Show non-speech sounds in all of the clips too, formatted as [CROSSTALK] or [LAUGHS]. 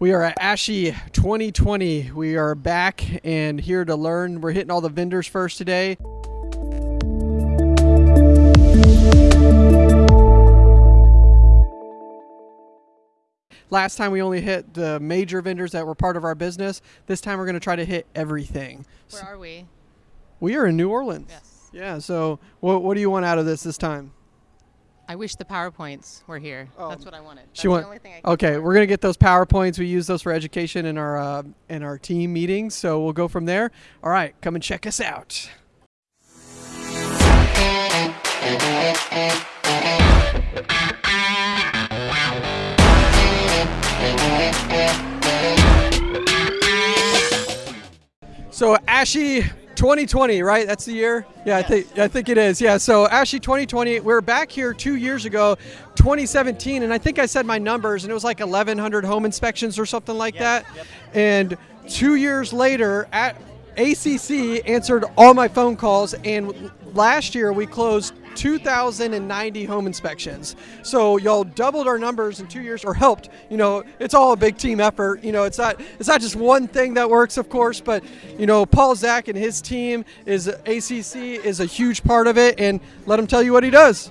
We are at ASHI 2020. We are back and here to learn. We're hitting all the vendors first today. Last time we only hit the major vendors that were part of our business. This time we're going to try to hit everything. Where are we? We are in New Orleans. Yes. Yeah, so what, what do you want out of this this time? I wish the PowerPoints were here. Oh. That's what I wanted. That's She want- only thing I Okay, we're gonna get those powerpoints. We use those for education in our uh, in our team meetings, so we'll go from there. All right, come and check us out. So ASHI 2020, right? That's the year. Yeah, I think I think it is. Yeah. So ASHI 2020, we are back here two years ago, 2017, and I think I said my numbers, and it was like 1,100 home inspections or something like that. And two years later, at ACC answered all my phone calls, and last year we closed 2,090 home inspections. So y'all doubled our numbers in two years, or helped. You know, it's all a big team effort. You know, it's not it's not just one thing that works, of course, but you know, Paul Zach and his team is ACC is a huge part of it, and let him tell you what he does.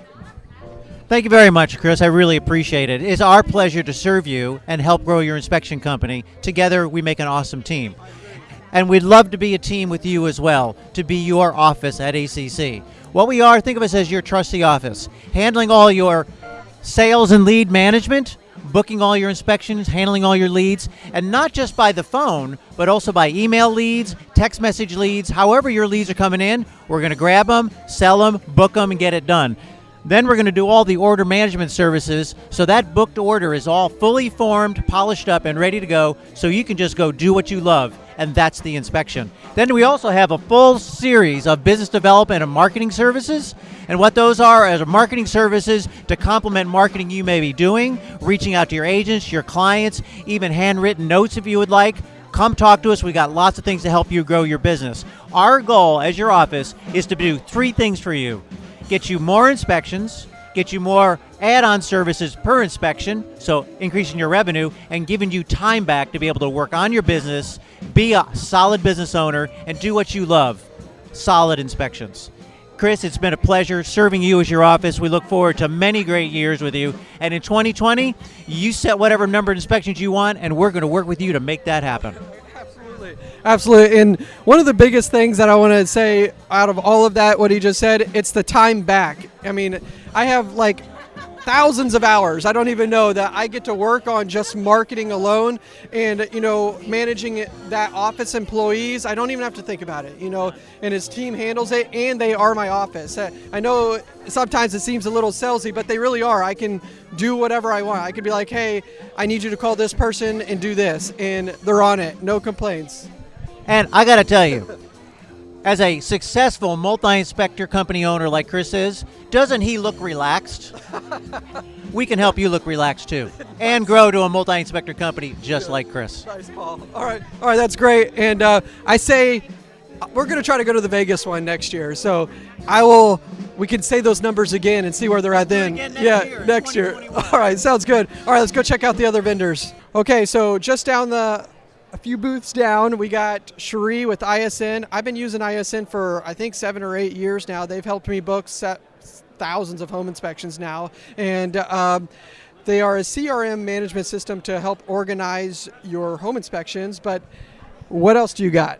Thank you very much, Chris. I really appreciate it. It's our pleasure to serve you and help grow your inspection company. Together, we make an awesome team. And we'd love to be a team with you as well, to be your office at ACC. What we are, think of us as your trusty office, handling all your sales and lead management, booking all your inspections, handling all your leads, and not just by the phone, but also by email leads, text message leads, however your leads are coming in, we're going to grab them, sell them, book them, and get it done. Then we're going to do all the order management services so that booked order is all fully formed, polished up, and ready to go so you can just go do what you love, and that's the inspection. Then we also have a full series of business development and marketing services. And what those are is marketing services to complement marketing you may be doing, reaching out to your agents, your clients, even handwritten notes if you would like. Come talk to us. We got lots of things to help you grow your business. Our goal as your office is to do three things for you get you more inspections, get you more add on services per inspection, so increasing your revenue, and giving you time back to be able to work on your business, be a solid business owner, and do what you love solid inspections. Chris, it's been a pleasure serving you as your office. We look forward to many great years with you. And in 2020, you set whatever number of inspections you want, and we're going to work with you to make that happen. Absolutely. Absolutely. And one of the biggest things that I want to say out of all of that, what he just said, it's the time back. I mean, I have like thousands of hours. I don't even know that I get to work on just marketing alone and, you know, managing that office employees. I don't even have to think about it, you know, and his team handles it and they are my office. I know sometimes it seems a little salesy, but they really are. I can do whatever I want. I could be like, hey, I need you to call this person and do this, and they're on it. No complaints. And I got to tell you, as a successful multi inspector company owner like Chris is, doesn't he look relaxed? [LAUGHS] we can help you look relaxed too and grow to a multi inspector company just like Chris. Nice, Paul. All right, all right, that's great. And uh, I say we're going to try to go to the Vegas one next year. So I will. We can say those numbers again and see where they're at then. again next yeah, year, next year. [LAUGHS] All right, sounds good. All right, let's go check out the other vendors. Okay, so just down the. Few booths down, we got Cherie with ISN. I've been using ISN for I think seven or eight years now. They've helped me book thousands of home inspections now, and um, they are a CRM management system to help organize your home inspections. But what else do you got?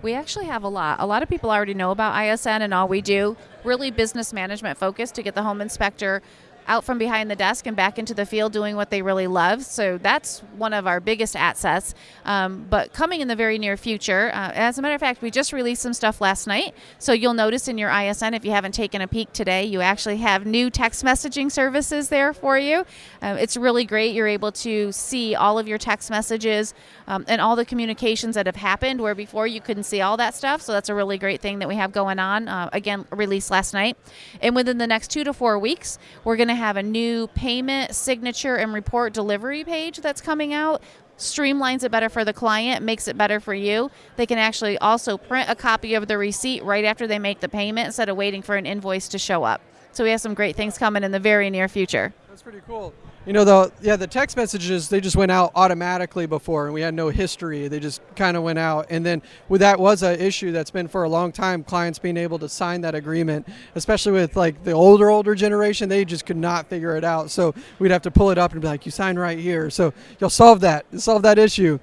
We actually have a lot. A lot of people already know about ISN and all we do. Really business management focused to get the home inspector out from behind the desk and back into the field doing what they really love. So that's one of our biggest assets. Um, but coming in the very near future, uh, as a matter of fact, we just released some stuff last night. So you'll notice in your ISN, if you haven't taken a peek today, you actually have new text messaging services there for you. Uh, it's really great. You're able to see all of your text messages um, and all the communications that have happened where before you couldn't see all that stuff. So that's a really great thing that we have going on. Uh, again, released last night. And within the next two to four weeks, we're going to have a new payment, signature, and report delivery page that's coming out. Streamlines it better for the client, makes it better for you. They can actually also print a copy of the receipt right after they make the payment instead of waiting for an invoice to show up. So we have some great things coming in the very near future. That's pretty cool. You know, the yeah, the text messages they just went out automatically before, and we had no history. They just kind of went out, and then with that was an issue that's been for a long time. Clients being able to sign that agreement, especially with like the older older generation, they just could not figure it out. So we'd have to pull it up and be like, "You sign right here." So you'll solve that, solve that issue.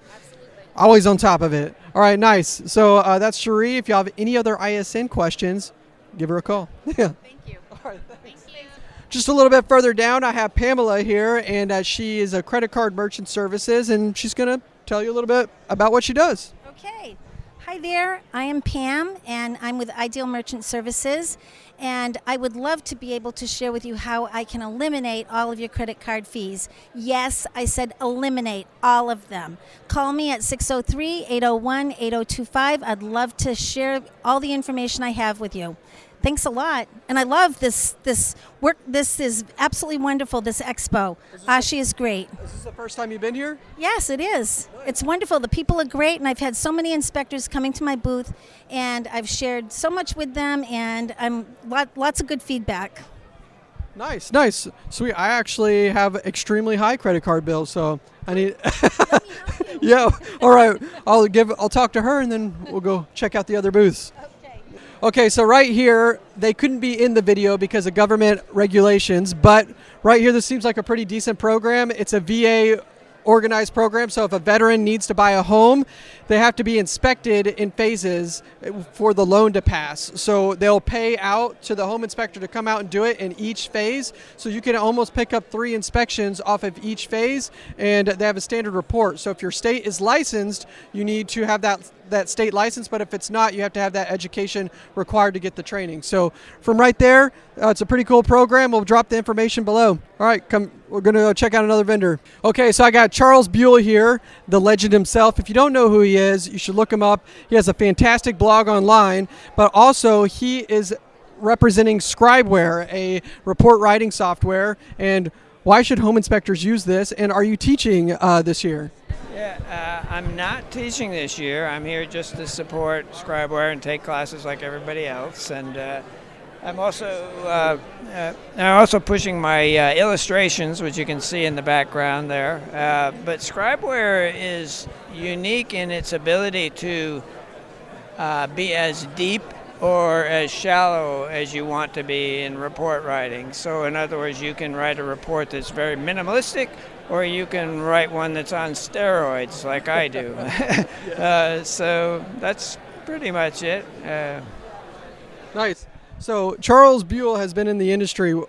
Always on top of it. All right, nice. So uh, that's Cherie. If you have any other ISN questions, give her a call. [LAUGHS] yeah. Just a little bit further down, I have Pamela here, and uh, she is a credit card merchant services, and she's going to tell you a little bit about what she does. Okay. Hi there. I am Pam, and I'm with Ideal Merchant Services. And I would love to be able to share with you how I can eliminate all of your credit card fees. Yes, I said eliminate all of them. Call me at 603 801 8025. I'd love to share all the information I have with you. Thanks a lot, and I love this this work. This is absolutely wonderful. This expo, Ashi ah, is great. Is this the first time you've been here? Yes, it is. It's wonderful. The people are great, and I've had so many inspectors coming to my booth, and I've shared so much with them, and I'm lot, lots of good feedback. Nice, nice, sweet. I actually have extremely high credit card bills, so I need. [LAUGHS] yeah. All right. I'll give. I'll talk to her, and then we'll go check out the other booths. Okay, so right here, they couldn't be in the video because of government regulations, but right here, this seems like a pretty decent program. It's a VA organized program, so if a veteran needs to buy a home, they have to be inspected in phases for the loan to pass. So they'll pay out to the home inspector to come out and do it in each phase. So you can almost pick up three inspections off of each phase, and they have a standard report. So if your state is licensed, you need to have that that state license, but if it's not, you have to have that education required to get the training. So from right there, uh, it's a pretty cool program. We'll drop the information below. All right, come. We're gonna go check out another vendor. Okay, so I got Charles Buell here, the legend himself. If you don't know who he is, you should look him up. He has a fantastic blog online, but also he is representing Scribeware, a report writing software. And why should home inspectors use this? And are you teaching uh, this year? Yeah, uh, I'm not teaching this year. I'm here just to support Scribeware and take classes like everybody else. And uh, I'm also uh, uh, I'm also pushing my uh, illustrations, which you can see in the background there. Uh, but Scribeware is unique in its ability to be as deep or as shallow as you want to be in report writing. So, in other words, you can write a report that's very minimalistic, or you can write one that's on steroids, like I do. [LAUGHS] uh, so that's pretty much it. Uh, Nice. So Charles Buell has been in the industry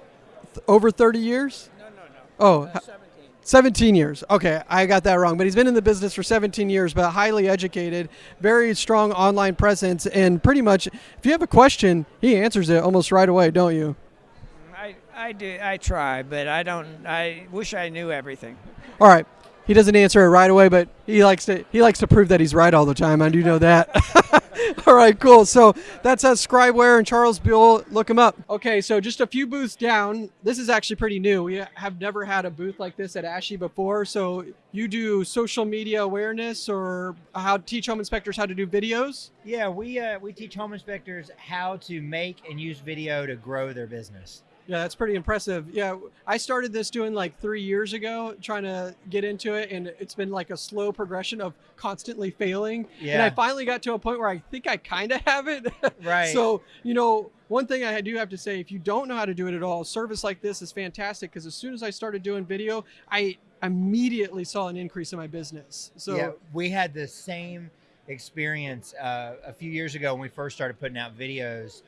over 30 years? no, no, no. Oh, Uh, 17. 17 years. Okay, I got that wrong. But he's been in the business for 17 years, but highly educated, very strong online presence, and pretty much, if you have a question, he answers it almost right away, don't you? I, I do. I try, but I don't. I wish I knew everything. All right. He doesn't answer it right away, but he likes to he likes to prove that he's right all the time. I do know that. [LAUGHS] all right, cool. So that's us Scribeware and Charles Buell. Look him up. Okay, so just a few booths down. This is actually pretty new. We have never had a booth like this at ASHI before. So you do social media awareness or how teach home inspectors how to do videos? Yeah, we uh, we teach home inspectors how to make and use video to grow their business. Yeah, that's pretty impressive. Yeah, I started this doing like three years ago, trying to get into it, and it's been like a slow progression of constantly failing. Yeah. And I finally got to a point where I think I kind of have it. [LAUGHS] Right. So, you know, one thing I do have to say if you don't know how to do it at all, service like this is fantastic because as soon as I started doing video, I immediately saw an increase in my business. So, yeah, we had the same experience uh, a few years ago when we first started putting out videos.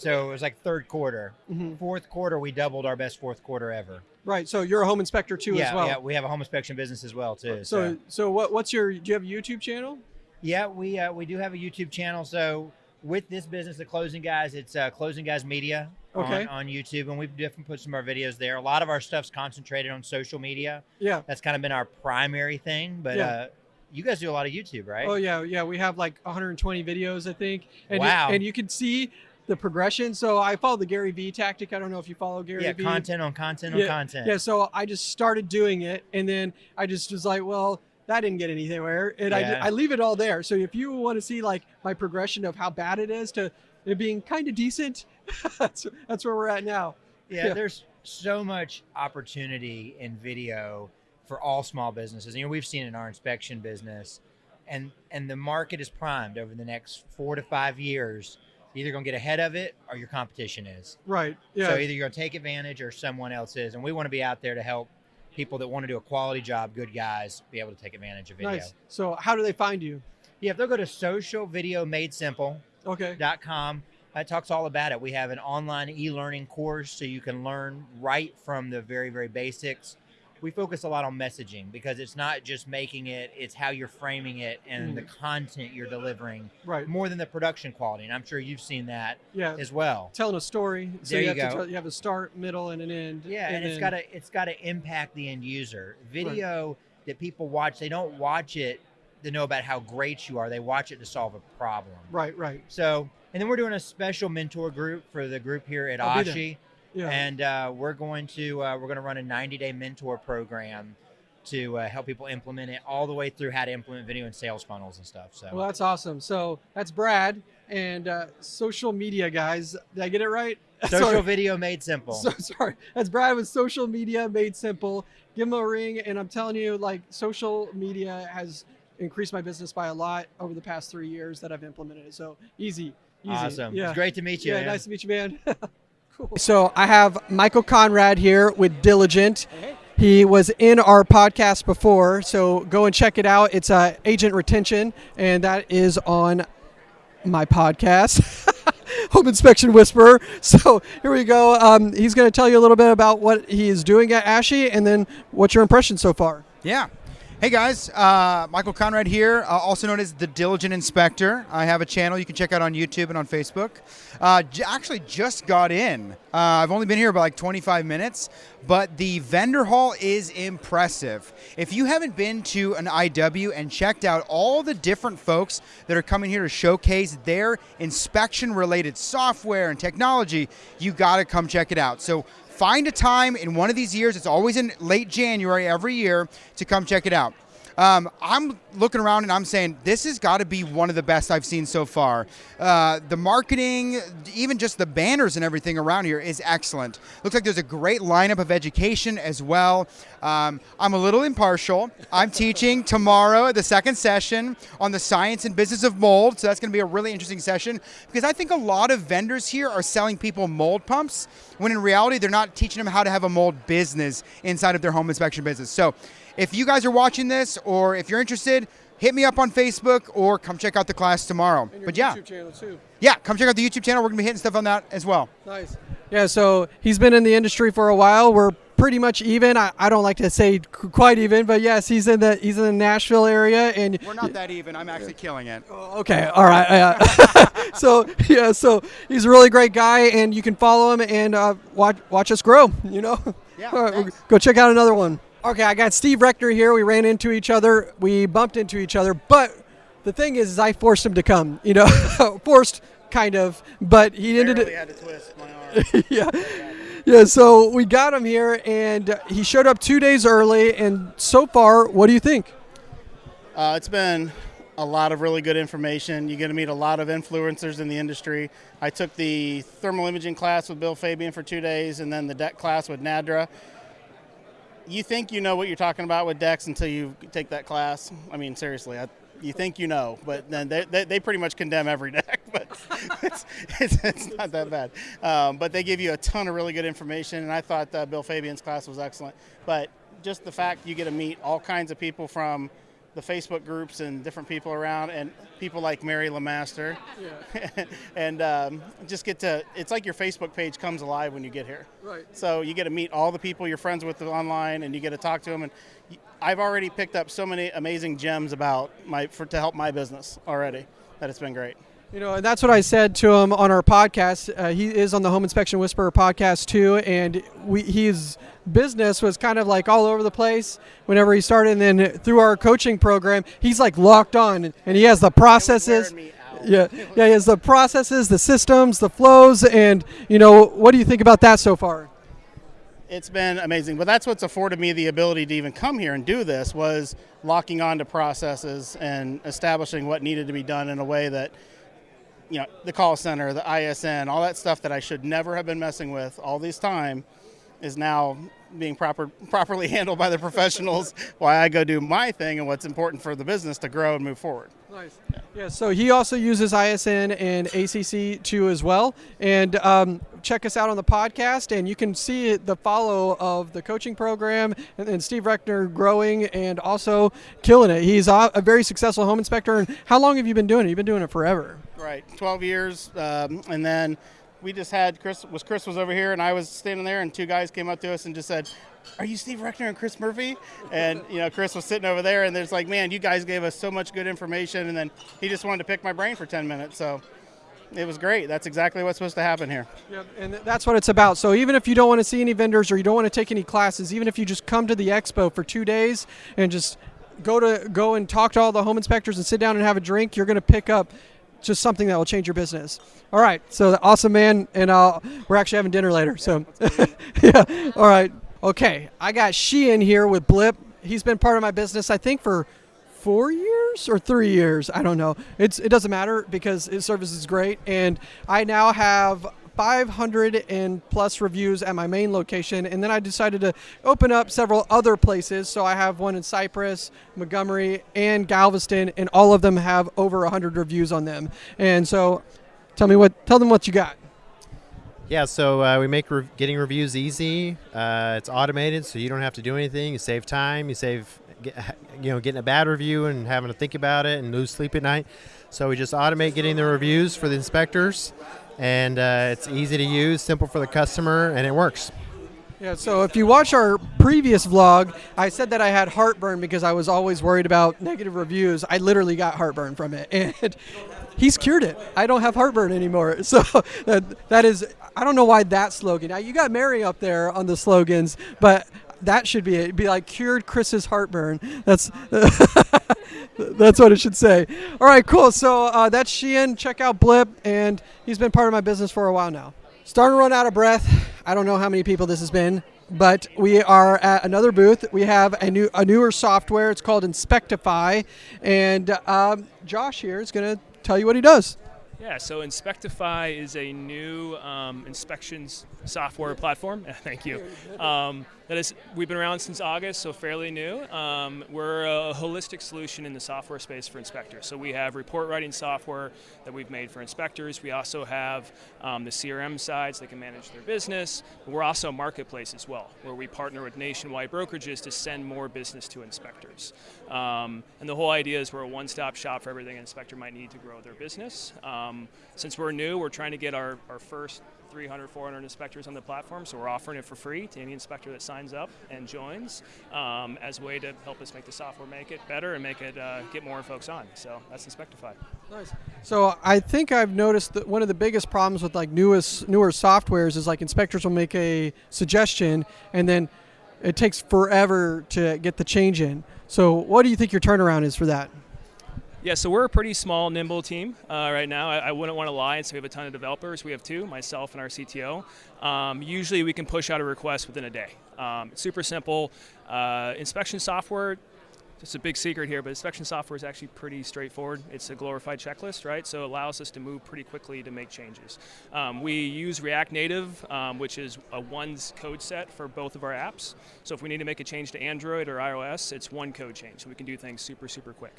So it was like third quarter. Mhm. Fourth quarter, we doubled our best fourth quarter ever. right. So you're a home inspector too yeah, as well. yeah, we have a home inspection business as well too. So, so what, what's your, do you have a YouTube channel? Yeah, we uh, we do have a YouTube channel. So with this business, the Closing Guys, it's uh, Closing Guys Media Okay. on, on YouTube, and we've definitely put some of our videos there. A lot of our stuff's concentrated on social media. Yeah. That's kind of been our primary thing. But Yeah. uh, you guys do a lot of YouTube, right? Oh yeah, yeah. We have like 120 videos, I think. And Wow. You, and you can see the progression. So I follow the Gary Vee tactic. I don't know if you follow Gary yeah, Vee. content on content yeah, on content. Yeah. So I just started doing it, and then I just was like, well, that didn't get anywhere, and I, Yeah. I leave it all there. So if you want to see like my progression of how bad it is to it being kind of decent, [LAUGHS] that's that's where we're at now. Yeah, Yeah. there's so much opportunity in video for all small businesses. You know, we've seen in our inspection business, and and the market is primed over the next four to five years. Either going to get ahead of it or your competition is. Right. Yeah. So either you're going to take advantage or someone else is, and we want to be out there to help people that want to do a quality job, good guys, be able to take advantage of video. nice. So how do they find you? Yeah, if they'll go to Social Video Made Simple. Okay. com. It talks all about it. We have an online e-learning course so you can learn right from the very, very basics. We focus a lot on messaging because it's not just making it, it's how you're framing it and the mm. content you're delivering Right. more than the production quality. And I'm sure you've seen that Yeah. as well. Telling a story. So There you, you have to go. tell, you have a start, middle, and an end. Yeah, and, it's got to it's got to impact the end user. Video that people watch, they don't watch it to know about how great you are. They watch it to solve a problem. Right. Right. So, and then we're doing a special mentor group for the group here at I'll. Ashi, Yeah. and uh, we're going to uh, we're going to run a 90 day mentor program to uh, help people implement it all the way through how to implement video and sales funnels and stuff. So, well, that's awesome. So that's Brad and uh, social media guys. Did I get it right? [LAUGHS] social Sorry. video made simple. So sorry. That's Brad with social media made simple. Give him a ring, and I'm telling you, like social media has increased my business by a lot over the past three years that I've implemented it. So easy, easy. awesome. Yeah. It's great to meet you. yeah, man. nice to meet you, man. [LAUGHS] cool. [LAUGHS] So I have Michael Conrad here with Diligent. He was in our podcast before, so go and check it out. It's uh, Agent Retention, and that is on my podcast, [LAUGHS] Home Inspection Whisperer. So here we go. Um, he's going to tell you a little bit about what he is doing at ASHI, and then what's your impression so far. Yeah. Hey guys, uh, Michael Conrad here, uh, also known as the Diligent Inspector. I have a channel you can check out on YouTube and on Facebook. Uh, actually, just got in. Uh, I've only been here about like 25 minutes, but the vendor hall is impressive. If you haven't been to an IW and checked out all the different folks that are coming here to showcase their inspection related software and technology, you got to come check it out. So find a time in one of these years. It's always in late January every year to come check it out. Um, I'm looking around and I'm saying this has got to be one of the best I've seen so far. Uh, the marketing, even just the banners and everything around here is excellent. Looks like there's a great lineup of education as well. Um, I'm a little impartial. I'm teaching tomorrow the second session on the science and business of mold, so that's going to be a really interesting session because I think a lot of vendors here are selling people mold pumps when in reality they're not teaching them how to have a mold business inside of their home inspection business. So if you guys are watching this or if you're interested, hit me up on Facebook or come check out the class tomorrow. But yeah, channel too. yeah, come check out the YouTube channel. We're gonna be hitting stuff on that as well. Nice. Yeah, so he's been in the industry for a while. We're pretty much even. I, I don't like to say quite even, but yes, he's in the he's in the Nashville area, and We're not that even. I'm actually killing it. Okay, all right. Uh, [LAUGHS] so yeah, so he's a really great guy, and you can follow him and uh, watch watch us grow. You know. Yeah, [LAUGHS] right, go check out another one. Okay, I got Steve Reckner here. We ran into each other. We bumped into each other, but the thing is, is I forced him to come. You know, [LAUGHS] forced kind of, but he ended. Barely had to twist my arm. [LAUGHS] yeah. Yeah, so we got him here, and he showed up two days early. And so far, what do you think? Uh, it's been a lot of really good information. You get to meet a lot of influencers in the industry. I took the thermal imaging class with Bill Fabian for two days, and then the deck class with Nadra. You think you know what you're talking about with decks until you take that class. I mean, seriously, I, you think you know, but then they, they, they pretty much condemn every [LAUGHS] deck. But it's, it's, it's not that bad. Um, but they give you a ton of really good information, and I thought uh, Bill Fabian's class was excellent. But just the fact you get to meet all kinds of people from the Facebook groups and different people around, and people like Mary Lemaster, [LAUGHS] and um, just get to. It's like your Facebook page comes alive when you get here. Right. So you get to meet all the people you're friends with online, and you get to talk to them. And I've already picked up so many amazing gems about my for to help my business already that it's been great. You know, and that's what I said to him on our podcast. Uh, he is on the Home Inspection Whisperer podcast too, and we his business was kind of like all over the place whenever he started. And then through our coaching program, he's like locked on, and he has the processes. wearing me out. Yeah, yeah, he has the processes, the systems, the flows, and you know, what do you think about that so far? It's been amazing, but that's what's afforded me the ability to even come here and do this was locking on to processes and establishing what needed to be done in a way that you know, the call center, the ISN, all that stuff that I should never have been messing with all this time is now being proper properly [LAUGHS] handled by the professionals while I go do my thing and what's important for the business to grow and move forward. Nice. Yeah, so he also uses ISN and ACC too as well. And um, check us out on the podcast, and you can see the follow of the coaching program and, and Steve Reckner growing and also killing it. He's a, a very successful home inspector. And how long have you been doing it? You've been doing it forever. Right, 12 years, um, and then we just had Chris was Chris was over here and I was standing there and two guys came up to us and just said, "Are you Steve Reckner and Chris Murphy?" And you know Chris was sitting over there and there's like, "Man, you guys gave us so much good information." And then he just wanted to pick my brain for 10 minutes, so it was great. That's exactly what's supposed to happen here. Yep, and that's what it's about. So even if you don't want to see any vendors or you don't want to take any classes, even if you just come to the expo for two days and just go to go and talk to all the home inspectors and sit down and have a drink, you're going to pick up just something that will change your business. All right, so awesome, man, and uh, we're actually having dinner later. So, yeah, [LAUGHS] all right, okay. I got Sheehan here with Blip. He's been part of my business, I think, for four years or three years. I don't know. It's it doesn't matter because his service is great, and I now have 500 and plus reviews at my main location, and then I decided to open up several other places. So I have one in Cypress, Montgomery, and Galveston, and all of them have over 100 reviews on them. And so, tell me what, tell them what you got. Yeah, so uh, we make re- getting reviews easy. Uh, it's automated, so you don't have to do anything. You save time. You save, get, [LAUGHS] you know, getting a bad review and having to think about it and lose sleep at night. So we just automate getting the reviews for the inspectors and uh, it's easy to use, simple for the customer, and it works. Yeah, so if you watch our previous vlog, I said that I had heartburn because I was always worried about negative reviews. I literally got heartburn from it, [LAUGHS] and he's cured it. I don't have heartburn anymore. [LAUGHS] So that, that is, I don't know why that slogan. Now, you got Mary up there on the slogans, but that should be it. Be like cured Chris's heartburn. That's [LAUGHS] that's what it should say. All right, cool. So uh, that's Sheehan. Check out Blip, and he's been part of my business for a while now. Starting to run out of breath. I don't know how many people this has been, but we are at another booth. We have a new a newer software. It's called Inspectify, and um, Josh here is going to tell you what he does. Yeah, so Inspectify is a new um, inspections software platform. [LAUGHS] Thank you. Um, that is, we've been around since August, so fairly new. Um, we're a holistic solution in the software space for inspectors. So we have report writing software that we've made for inspectors. We also have um, the CRM sides that can manage their business. We're also a marketplace as well, where we partner with nationwide brokerages to send more business to inspectors. Um, and the whole idea is we're a one-stop shop for everything an inspector might need to grow their business. Um, since we're new, we're trying to get our, our first 300, 400 inspectors on the platform, so we're offering it for free to any inspector that signs up and joins um, as a way to help us make the software make it better and make it uh, get more folks on. So that's Inspectify. Nice. So I think I've noticed that one of the biggest problems with like newest newer softwares is like inspectors will make a suggestion and then it takes forever to get the change in. So what do you think your turnaround is for that? Yeah, so we're a pretty small, nimble team uh, right now. I, I, wouldn't want to lie say we have a ton of developers. We have two, myself and our CTO. Um, usually we can push out a request within a day. Um, it's super simple. Uh, inspection software, just a big secret here, but inspection software is actually pretty straightforward. It's a glorified checklist, right? So it allows us to move pretty quickly to make changes. Um, we use React Native, um, which is a one code set for both of our apps. So if we need to make a change to Android or iOS, it's one code change. So we can do things super, super quick.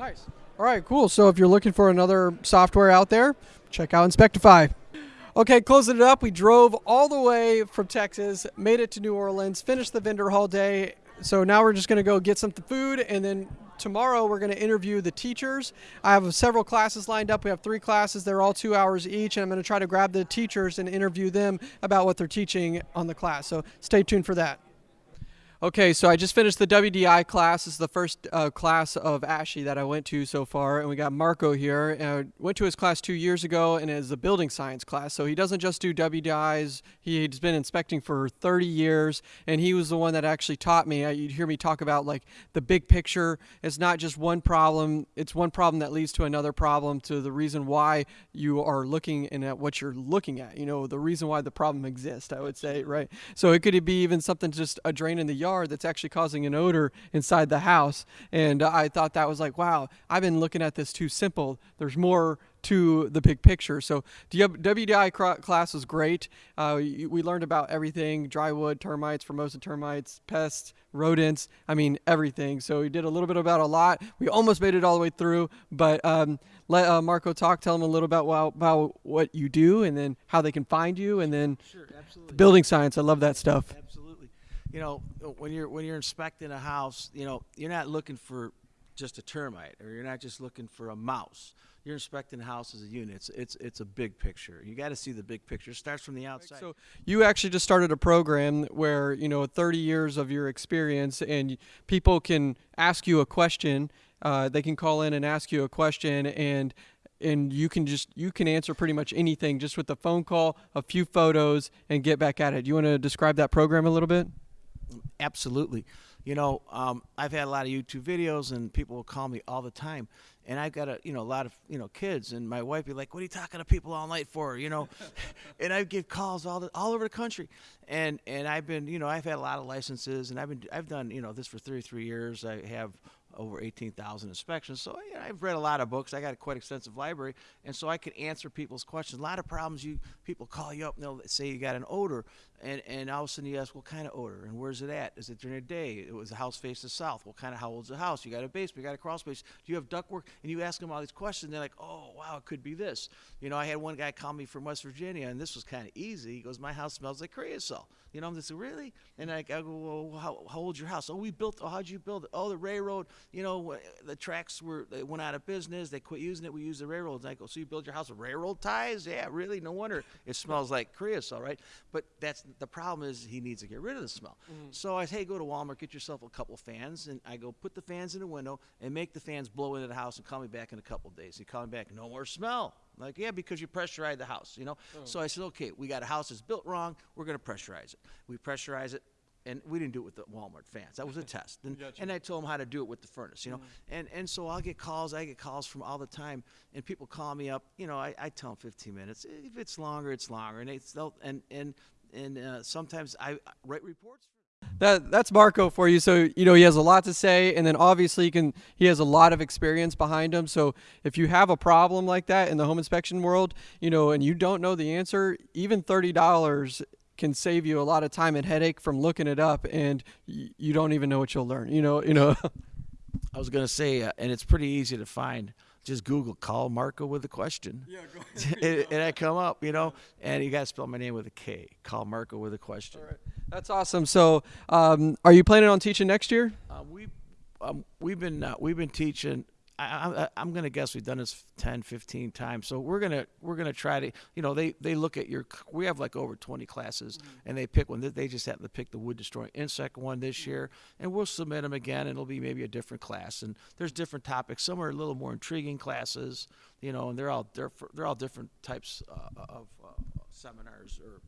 Nice. All right, cool. So if you're looking for another software out there, check out Inspectify. Okay, closing it up, we drove all the way from Texas, made it to New Orleans, finished the vendor hall day. So now we're just going to go get some food, and then tomorrow we're going to interview the teachers. I have several classes lined up. We have three classes. They're all two hours each, and I'm going to try to grab the teachers and interview them about what they're teaching on the class. So stay tuned for that. Okay, so I just finished the WDI class. This is the first uh, class of ASHI that I went to so far, and we got Marco here. I went to his class two years ago, and it's a building science class. So he doesn't just do WDIs. He's been inspecting for 30 years, and he was the one that actually taught me. You'd hear me talk about like the big picture. It's not just one problem. It's one problem that leads to another problem, to the reason why you are looking and at what you're looking at. You know, the reason why the problem exists. I would say, right? So it could be even something just a drain in the yard yard that's actually causing an odor inside the house. And I thought that was like, wow, I've been looking at this too simple. There's more to the big picture. So the WDI class was great. Uh, we learned about everything: drywood, termites, Formosan termites, pests, rodents. I mean everything. So we did a little bit about a lot. We almost made it all the way through, but um, let uh, Marco talk. Tell them a little about, about about what you do, and then how they can find you, and then Sure, absolutely. building science. I love that stuff. Absolutely. You know, when you're when you're inspecting a house, you know, you're not looking for just a termite, or you're not just looking for a mouse. You're inspecting the house as a unit. It's it's, it's a big picture. You got to see the big picture. It starts from the outside. So you actually just started a program where you know 30 years of your experience, and people can ask you a question. Uh, they can call in and ask you a question, and and you can just you can answer pretty much anything just with a phone call, a few photos, and get back at it. Do you want to describe that program a little bit? Absolutely. You know, um, I've had a lot of YouTube videos, and people will call me all the time. And I've got a, you know, a lot of, you know, kids, and my wife be like, "What are you talking to people all night for?" You know, [LAUGHS] and I get calls all the, all over the country, and and I've been, you know, I've had a lot of licenses, and I've been, I've done, you know, this for 33 years. I have over 18,000 inspections. So you know, I've read a lot of books. I got a quite extensive library, and so I can answer people's questions. A lot of problems you people call you up and they'll say you got an odor, and and all of a sudden you ask what kind of odor and where's it at? Is it during the day? It was the house face the south. What kind of how old's the house? You got a basement? You got a crawl space? Do you have ductwork? And you ask them all these questions. They're like, oh wow, it could be this. You know, I had one guy call me from West Virginia, and this was kind of easy. He goes, my house smells like creosote. You know, I'm just really, and I, I go, well, how, how old's your house? Oh, we built. Oh, how'd you build it? Oh, the railroad. You know, the tracks were they went out of business. They quit using it. We use the railroads. And I go, so you build your house with railroad ties? Yeah, really? No wonder it smells like creosote, right? But that's the problem is he needs to get rid of the smell. Mm-hmm. So I say, hey, go to Walmart, get yourself a couple fans, and I go put the fans in the window and make the fans blow into the house and call me back in a couple days. He called me back, no more smell. Like, yeah, because you pressurized the house, you know. So I said, okay, we got a house that's built wrong. We're going to pressurize it. We pressurize it. And we didn't do it with the Walmart fans. That was a [LAUGHS] test. And, and I told them how to do it with the furnace, you know. And and so I'll get calls. I get calls from all the time, and people call me up. You know, I, I tell them 15 minutes. If it's longer, it's longer. And it's they'll, and and and uh, sometimes I I write reports. That that's Marco for you. So you know he has a lot to say, and then obviously he can he has a lot of experience behind him. So if you have a problem like that in the home inspection world, you know, and you don't know the answer, even thirty dollars can save you a lot of time and headache from looking it up, and y- you don't even know what you'll learn. You know, you know. [LAUGHS] I was gonna say, uh, and it's pretty easy to find. Just Google "call Marco with a question." Yeah, go [LAUGHS] and, and I come up, you know, and you got to spell my name with a K. Call Marco with a question. That's awesome. So, um, are you planning on teaching next year? Uh, we um, we've been uh, we've been teaching. I, I, I'm going to guess we've done this 10, 15 times. So we're gonna we're gonna try to you know they they look at your we have like over 20 classes and they pick one. They- They just happen to pick the wood destroying insect one this year, and we'll submit them again. And it'll be maybe a different class. And there's different topics. Some are a little more intriguing classes, you know, and they're all they're they're all different types uh, of uh, seminars or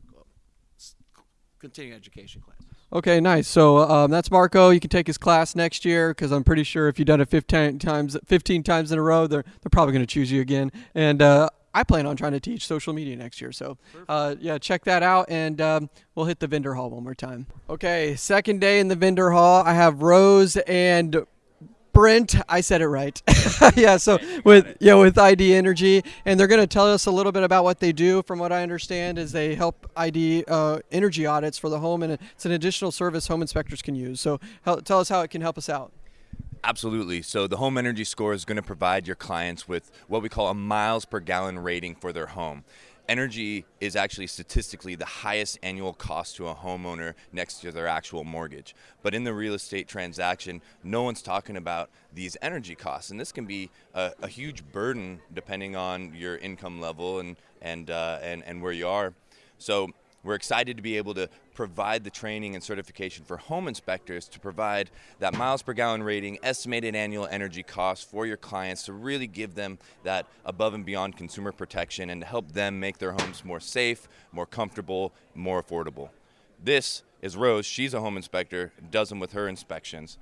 continuing education class. Okay, nice. So um, that's Marco. You can take his class next year because I'm pretty sure if you've done it 15 times, 15 times in a row, they're they're probably going to choose you again. And uh, I plan on trying to teach social media next year. So uh, yeah, check that out, and um, we'll hit the vendor hall one more time. Okay, second day in the vendor hall. I have Rose and Brent, I said it right. [LAUGHS] [LAUGHS] yeah, so with yeah with ID Energy, and they're going to tell us a little bit about what they do. From what I understand, is they help ID uh, energy audits for the home, and it's an additional service home inspectors can use. So tell us how it can help us out. Absolutely. So the Home Energy Score is going to provide your clients with what we call a miles per gallon rating for their home. Energy is actually statistically the highest annual cost to a homeowner next to their actual mortgage. But in the real estate transaction, no one's talking about these energy costs. And this can be a, a huge burden depending on your income level and, and, uh, and, and where you are. So we're excited to be able to provide the training and certification for home inspectors to provide that miles per gallon rating, estimated annual energy costs for your clients to really give them that above and beyond consumer protection and to help them make their homes more safe, more comfortable, more affordable. This is Rose. She's a home inspector, does them with her inspections.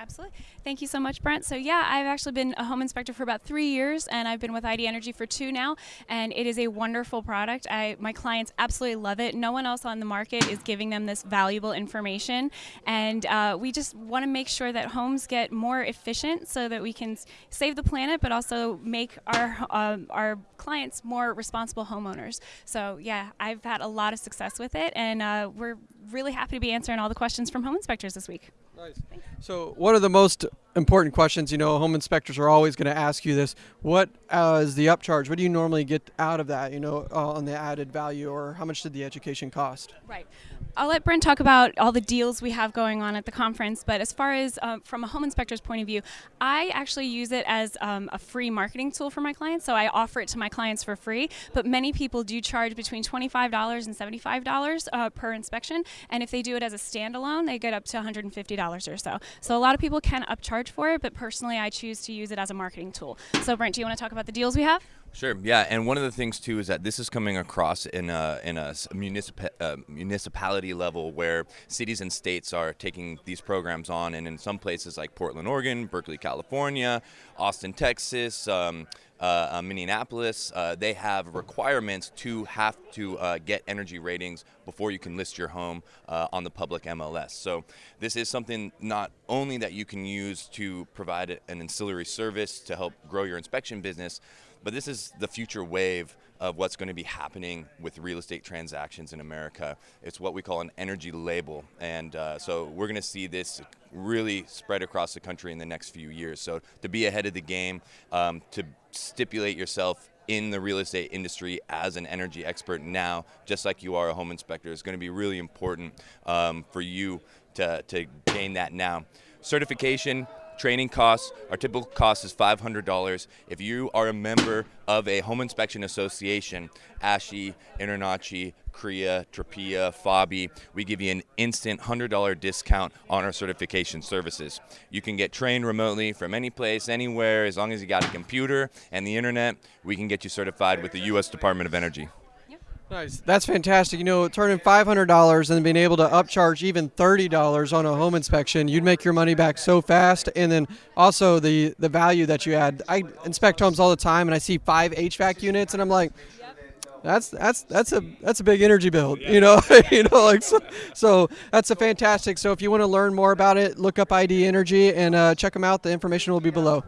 Absolutely. Thank you so much, Brent. So, yeah, I've actually been a home inspector for about three years, and I've been with ID Energy for two now, and it is a wonderful product. I, my clients absolutely love it. No one else on the market is giving them this valuable information, and uh, we just want to make sure that homes get more efficient so that we can save the planet, but also make our um, our clients more responsible homeowners. So, yeah, I've had a lot of success with it, and uh, we're really happy to be answering all the questions from home inspectors this week. Nice. So, one of the most important questions, you know, home inspectors are always going to ask you this: What uh, is the upcharge? What do you normally get out of that? You know, uh, on the added value, or how much did the education cost? Right. I'll let Brent talk about all the deals we have going on at the conference, but as far as um, from a home inspector's point of view, I actually use it as um, a free marketing tool for my clients. So I offer it to my clients for free, but many people do charge between $25 and $75 uh, per inspection. And if they do it as a standalone, they get up to $150 or so. So a lot of people can upcharge for it, but personally, I choose to use it as a marketing tool. So, Brent, do you want to talk about the deals we have? Sure. Yeah, and one of the things too is that this is coming across in a in a uh, municipality level where cities and states are taking these programs on, and in some places like Portland, Oregon, Berkeley, California, Austin, Texas. Um, uh, uh, Minneapolis, uh, they have requirements to have to uh, get energy ratings before you can list your home on the public MLS. So this is something not only that you can use to provide an ancillary service to help grow your inspection business, but this is the future wave of what's going to be happening with real estate transactions in America. It's what we call an energy label. And uh, so we're going to see this really spread across the country in the next few years. So to be ahead of the game, um, to stipulate yourself in the real estate industry as an energy expert now, just like you are a home inspector, is going to be really important um, for you to, to gain that now. Certification, Training costs, our typical cost is $500. If you are a member of a home inspection association, ASHI, InterNACHI, CREA, TRPIA, FABI, we give you an instant $100 discount on our certification services. You can get trained remotely from any place, anywhere, as long as you got a computer and the internet, we can get you certified with the U.S. Department of Energy. Nice. That's fantastic. You know, turning $500 and being able to upcharge even $30 on a home inspection, you'd make your money back so fast. And then also the, the value that you add. I inspect homes all the time and I see five HVAC units and I'm like, that's that's that's a that's a big energy bill, you know, [LAUGHS] you know, like so, so, that's a fantastic. So if you want to learn more about it, look up ID Energy and uh, check them out. The information will be below.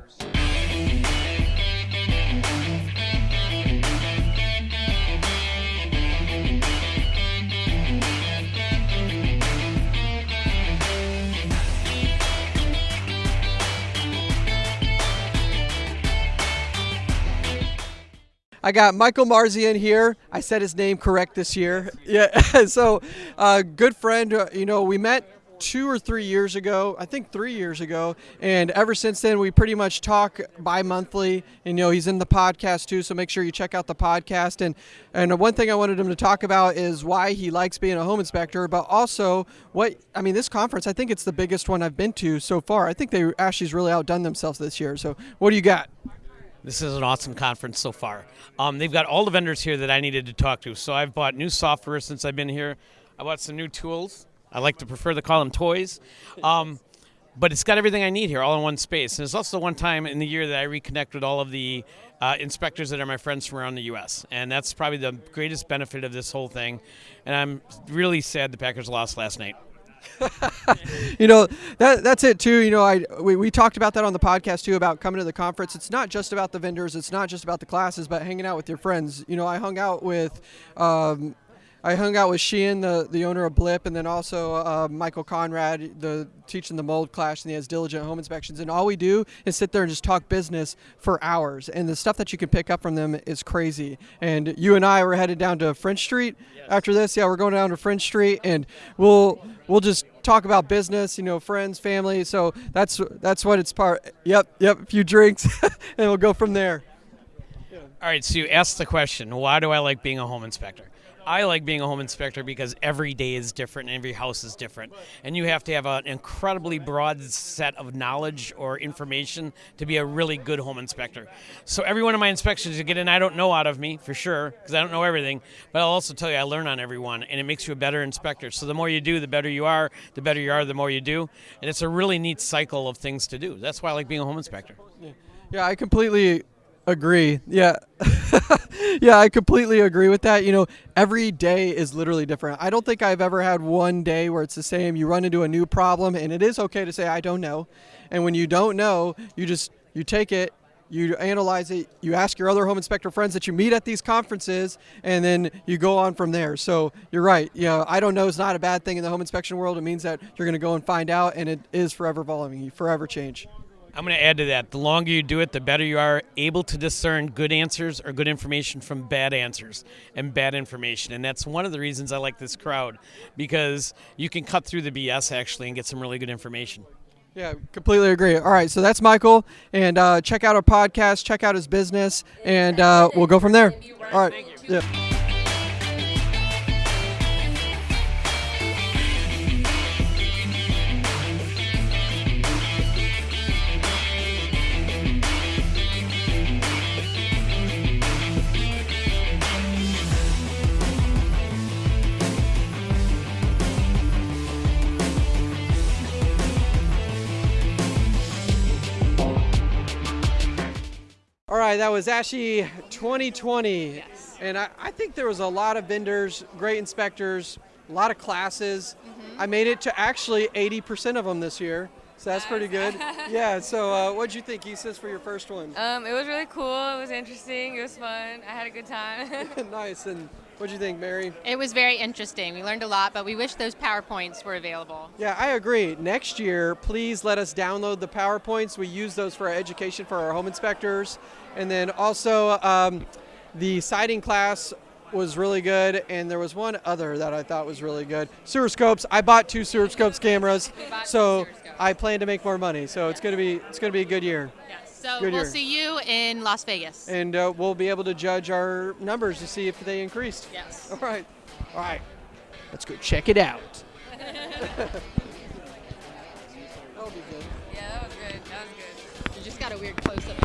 I got Michael Marzian here. I said his name correct this year. [LAUGHS] Yeah. [LAUGHS] so, uh, good friend. Uh, you know, we met two or three years ago. I think three years ago, and ever since then, we pretty much talk bi-monthly. And you know, he's in the podcast too, so make sure you check out the podcast. And and one thing I wanted him to talk about is why he likes being a home inspector, but also what I mean. This conference, I think it's the biggest one I've been to so far. I think they actually's really outdone themselves this year. So, what do you got? This is an awesome conference so far. Um, they've got all the vendors here that I needed to talk to. So I've bought new software since I've been here. I bought some new tools. I like to prefer to call them toys. Um, but it's got everything I need here all in one space. And it's also one time in the year that I reconnect with all of the uh, inspectors that are my friends from around the U.S. And that's probably the greatest benefit of this whole thing. And I'm really sad the Packers lost last night. [LAUGHS] you know that that's it too. You know, I we, we talked about that on the podcast too about coming to the conference. It's not just about the vendors. It's not just about the classes, but hanging out with your friends. You know, I hung out with um, I hung out with Sheehan, the, the owner of Blip, and then also uh, Michael Conrad, the teaching the mold class, and he has diligent home inspections. And all we do is sit there and just talk business for hours. And the stuff that you can pick up from them is crazy. And you and I were headed down to French Street yes. after this. Yeah, we're going down to French Street, and we'll we'll just talk about business, you know, friends, family. So that's that's what it's part. Yep, yep. A few drinks, [LAUGHS] and we'll go from there. All right. So you asked the question, why do I like being a home inspector? I like being a home inspector because every day is different and every house is different. And you have to have an incredibly broad set of knowledge or information to be a really good home inspector. So every one of my inspections you get in, I don't know out of me for sure because I don't know everything, but I'll also tell you I learn on everyone and it makes you a better inspector. So the more you do, the better you are. The better you are, the more you do. And it's a really neat cycle of things to do. That's why I like being a home inspector. Yeah, I completely agree. Yeah. [LAUGHS] [LAUGHS] yeah, I completely agree with that. You know, every day is literally different. I don't think I've ever had one day where it's the same. You run into a new problem and it is okay to say I don't know. And when you don't know, you just you take it, you analyze it, you ask your other home inspector friends that you meet at these conferences, and then you go on from there. So you're right. You know, I don't know is not a bad thing in the home inspection world. It means that you're going to go and find out, and it is forever evolving. You forever change. I'm going to add to that. The longer you do it, the better you are able to discern good answers or good information from bad answers and bad information. And that's one of the reasons I like this crowd because you can cut through the BS actually and get some really good information. Yeah, completely agree. All right, so that's Michael, and uh, check out our podcast, check out his business, and uh, we'll go from there. All right. Yeah. Right, that was ASHI 2020. Yes. And I, I think there was a lot of vendors, great inspectors, a lot of classes. Mm-hmm. I made it to actually 80% of them this year. So that's pretty good. yeah, so uh, what'd you think, Isis, for your first one? Um, it was really cool. It was interesting. It was fun. I had a good time. [LAUGHS] [LAUGHS] nice. And what'd you think, Mary? It was very interesting. We learned a lot, but we wish those PowerPoints were available. Yeah, I agree. Next year, please let us download the PowerPoints. We use those for our education for our home inspectors. And then also um, the siding class was really good, and there was one other that I thought was really good. Sewer scopes. I bought two sewer scopes cameras, so I plan to make more money. So it's gonna be it's gonna be a good year. Yes. So Good we'll year. see you in Las Vegas. And uh, we'll be able to judge our numbers to see if they increased. Yes. All right. All right. Let's go check it out. [LAUGHS] [LAUGHS] That'll be good. Yeah, that was good. That was good. You just got a weird close up